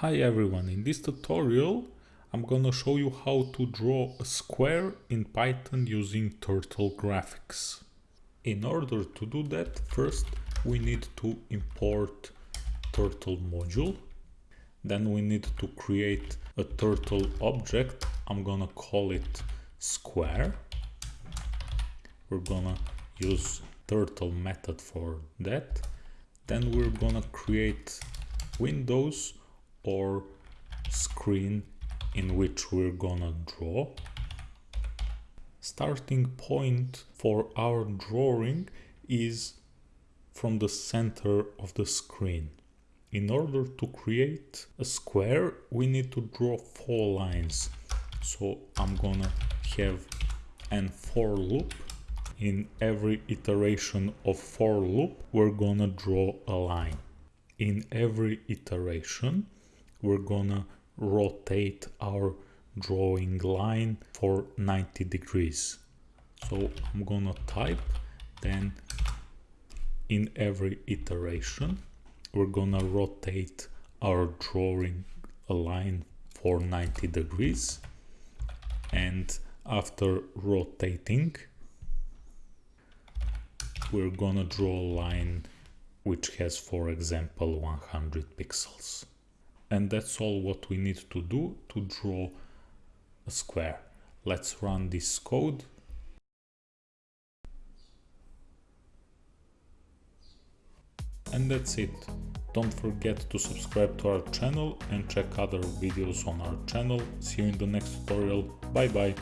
Hi everyone, in this tutorial I'm gonna show you how to draw a square in Python using Turtle Graphics. In order to do that, first we need to import Turtle module. Then we need to create a Turtle object. I'm gonna call it square. We're gonna use Turtle method for that. Then we're gonna create windows or screen in which we're gonna draw. Starting point for our drawing is from the center of the screen. In order to create a square, we need to draw four lines. So I'm gonna have an for loop. In every iteration of for loop, we're gonna draw a line. In every iteration, we're gonna rotate our drawing line for 90 degrees. So I'm gonna type then in every iteration we're gonna rotate our drawing line for 90 degrees. And after rotating we're gonna draw a line which has for example 100 pixels and that's all what we need to do to draw a square. Let's run this code. And that's it. Don't forget to subscribe to our channel and check other videos on our channel. See you in the next tutorial. Bye bye.